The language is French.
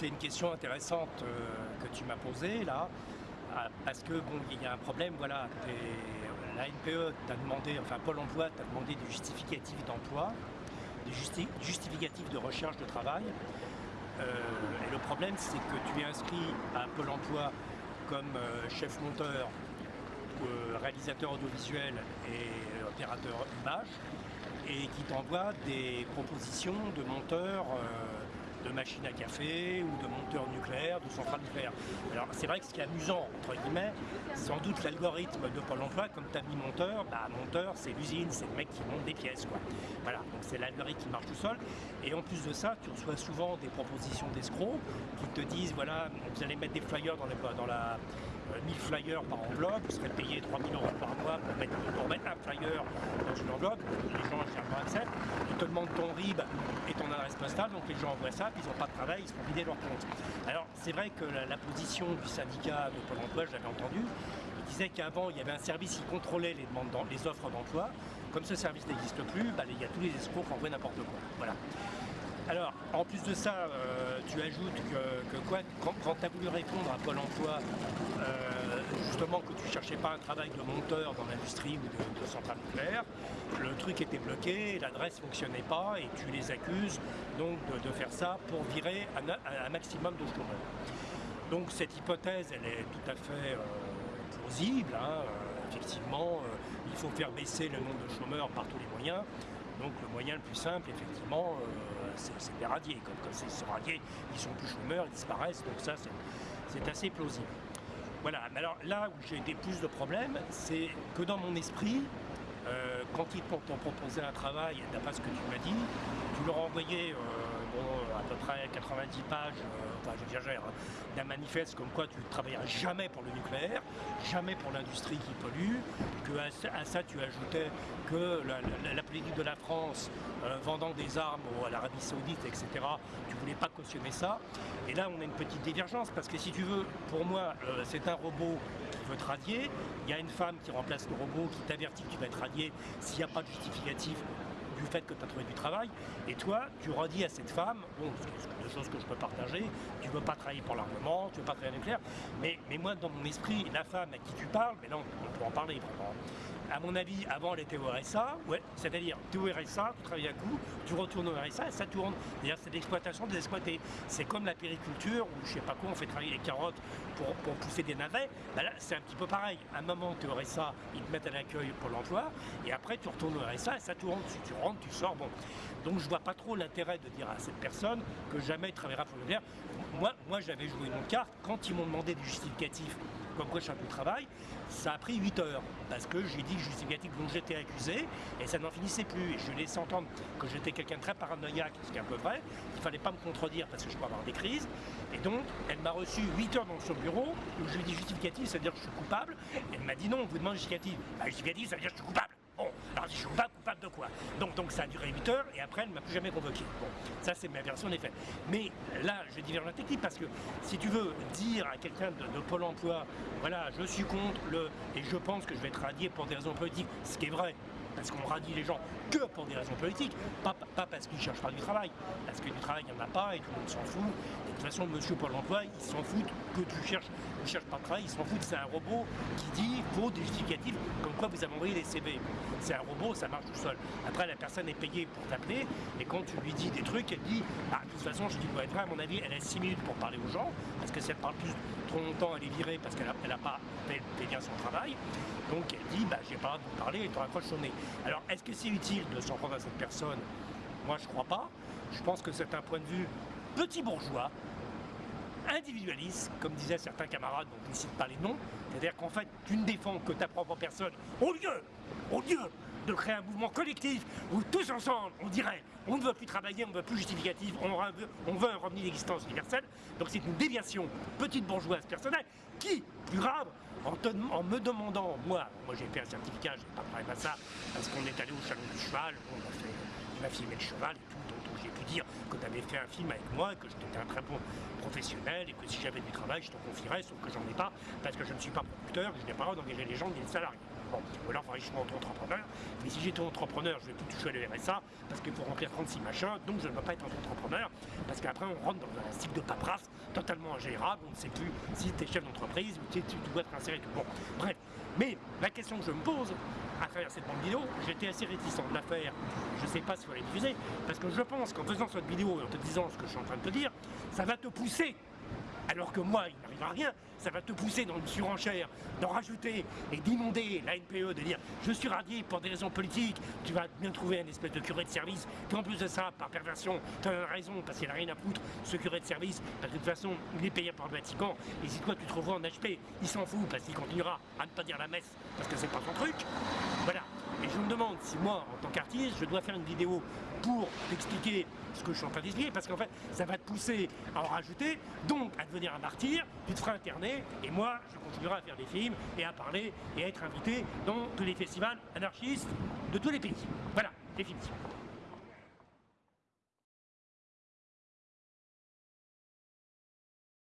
c'est une question intéressante euh, que tu m'as posée là, ah, parce que bon, il y a un problème, voilà, la NPE t'a demandé, enfin Pôle emploi t'a demandé du justificatif d'emploi, du justificatif de recherche de travail. Euh, et le problème, c'est que tu es inscrit à Pôle emploi comme euh, chef monteur, réalisateur audiovisuel et opérateur image, et qui t'envoie des propositions de monteurs de machines à café ou de monteurs nucléaires, de centrales nucléaires. Alors c'est vrai que ce qui est amusant, entre guillemets, sans doute l'algorithme de Pôle emploi, comme tu as mis monteur, bah monteur c'est l'usine, c'est le mec qui monte des pièces quoi. Voilà, donc c'est l'algorithme qui marche tout seul. Et en plus de ça, tu reçois souvent des propositions d'escrocs qui te disent voilà, vous allez mettre des flyers dans, les, dans la 1000 euh, flyers par enveloppe, vous serez payé 3000 euros par mois pour mettre, un flyer dans une enveloppe, les gens généralement acceptent, ils te demandent ton RIB et adresse postale, donc les gens envoient ça, puis ils n'ont pas de travail, ils se font vider leur compte. Alors c'est vrai que la, position du syndicat de Pôle emploi, je l'avais entendu, il disait qu'avant il y avait un service qui contrôlait les, demandes les offres d'emploi, comme ce service n'existe plus, bah, il y a tous les escrocs qui envoient n'importe quoi. Voilà. Alors, en plus de ça, euh, tu ajoutes que, quoi, quand, tu as voulu répondre à Pôle emploi, euh, justement que tu ne cherchais pas un travail de monteur dans l'industrie ou de, centrale nucléaire, le truc était bloqué, l'adresse ne fonctionnait pas et tu les accuses donc de, faire ça pour virer un, maximum de chômeurs. Donc cette hypothèse, elle est tout à fait euh, plausible. Hein, effectivement, il faut faire baisser le nombre de chômeurs par tous les moyens. Donc le moyen le plus simple, effectivement, euh, c'est les radier. Comme, quand c'est radiés, ils sont plus chômeurs, ils disparaissent, donc ça c'est assez plausible. Voilà, mais alors là où j'ai des plus de problèmes, c'est que dans mon esprit, euh, quand ils t'ont proposé un travail, d'après ce que tu m'as dit, tu leur envoyais euh, à peu près 90 pages, euh, enfin hein, d'un manifeste comme quoi tu ne travailleras jamais pour le nucléaire, jamais pour l'industrie qui pollue, que à, ça tu ajoutais que la, politique de la France vendant des armes à l'Arabie Saoudite, etc., tu ne voulais pas cautionner ça. Et là on a une petite divergence parce que si tu veux, pour moi c'est un robot te radier, il y a une femme qui remplace le robot qui t'avertit que tu vas être radié s'il n'y a pas de justificatif du fait que tu as trouvé du travail. Et toi, tu redis à cette femme, bon, c'est des choses que je peux partager, tu ne veux pas travailler pour l'armement, tu ne veux pas travailler nucléaire, mais, mais moi, dans mon esprit, la femme à qui tu parles, mais non, on peut en parler vraiment à mon avis, avant elle était au RSA, ouais, c'est-à-dire tu es au RSA, tu travailles à coup, tu retournes au RSA et ça tourne. C'est-à-dire c'est l'exploitation des exploités. C'est comme la périculture où je sais pas quoi, on fait travailler les carottes pour, pousser des navets. Ben là, c'est un petit peu pareil. À un moment, tu es au RSA, ils te mettent à l'accueil pour l'emploi et après tu retournes au RSA et ça tourne. Si tu rentres, tu sors, bon. Donc je vois pas trop l'intérêt de dire à cette personne que jamais il travaillera pour le Moi, moi j'avais joué une carte quand ils m'ont demandé du justificatif comme quoi je suis un peu de travail, ça a pris 8 heures, parce que j'ai dit justificatif dont j'étais accusé, et ça n'en finissait plus. Et je laissé entendre que j'étais quelqu'un de très paranoïaque, ce qui est un peu vrai, il ne fallait pas me contredire parce que je peux avoir des crises. Et donc, elle m'a reçu 8 heures dans son bureau, où je lui ai dit justificatif, ça veut dire que je suis coupable. elle m'a dit non, on vous demande justificatif. Bah, justificatif, ça veut dire que je suis coupable. Bon, alors je suis coupable, donc, ça a duré 8 heures et après elle ne m'a plus jamais convoqué. Bon, ça c'est ma version des faits. Mais là, je diverge la technique parce que si tu veux dire à quelqu'un de, Pôle emploi, voilà, je suis contre le. et je pense que je vais être radié pour des raisons politiques, ce qui est vrai, parce qu'on radie les gens que pour des raisons politiques, pas, parce qu'ils cherchent pas du travail, parce que du travail il n'y en a pas et tout le monde s'en fout. de toute façon, monsieur Pôle emploi, il s'en fout que tu cherches, ne cherches pas de travail, il s'en fout, c'est un robot qui dit, faut des justificatifs, comme quoi vous avez envoyé des CV. C'est un robot, ça marche tout seul. Après, la personne est payée pour t'appeler, et quand tu lui dis des trucs, elle dit, ah, de toute façon, je dis pour être vrai, à mon avis, elle a 6 minutes pour parler aux gens, parce que si elle parle plus trop longtemps, elle est virée parce qu'elle n'a pas fait, bien son travail. Donc elle dit, bah, j'ai pas de vous parler et tu raccroches son nez. Alors, est-ce que c'est utile de s'en prendre à cette personne? Moi, je crois pas. Je pense que c'est un point de vue petit bourgeois, individualiste, comme disaient certains camarades dont je ne cite pas les noms. C'est-à-dire qu'en fait, tu ne défends que ta propre personne au lieu, au lieu de créer un mouvement collectif où tous ensemble, on dirait, on ne veut plus travailler, on ne veut plus justificatif, on veut, on veut un revenu d'existence universelle. Donc c'est une déviation petite bourgeoise personnelle qui, plus grave, en, me demandant, moi, moi j'ai fait un certificat, j'ai pas de ça, parce qu'on est allé au salon du cheval, on a fait, il m'a filmé le cheval et tout, donc, j'ai pu dire que tu avais fait un film avec moi, que j'étais un très bon professionnel et que si j'avais du travail, je t'en confierais, sauf que j'en ai pas, parce que je ne suis pas producteur, je n'ai pas d'engager les gens, ni les salariés. Bon, faudrait que je sois entrepreneur, mais si j'étais entrepreneur, je vais plus toucher le RSA, parce qu'il faut remplir 36 machins, donc je ne veux pas être entrepreneur, parce qu'après on rentre dans un cycle de paperasse totalement ingérable, on ne sait plus si tu es chef d'entreprise ou tu, tu dois être inséré tout. Bon, bref. Mais la question que je me pose à travers cette bande vidéo, j'étais assez réticent de la faire, je ne sais pas si faut la diffuser, parce que je pense qu'en faisant cette vidéo et en te disant ce que je suis en train de te dire, ça va te pousser alors que moi, il n'arrivera rien, ça va te pousser dans une surenchère, d'en rajouter et d'inonder la NPE, de dire je suis radié pour des raisons politiques, tu vas bien trouver un espèce de curé de service, qui en plus de ça, par perversion, tu as raison, parce qu'il n'a rien à foutre, ce curé de service, parce que de toute façon, il est payé par le Vatican, et si toi tu te revois en HP, il s'en fout, parce qu'il continuera à ne pas dire la messe, parce que c'est pas son truc. Voilà. Et je me demande si moi, en tant qu'artiste, je dois faire une vidéo pour t'expliquer ce que je suis en train d'expliquer, parce qu'en fait, ça va te pousser à en rajouter, donc à devenir un martyr, tu te feras interner, et moi, je continuerai à faire des films, et à parler, et à être invité dans tous les festivals anarchistes de tous les pays. Voilà, définitivement.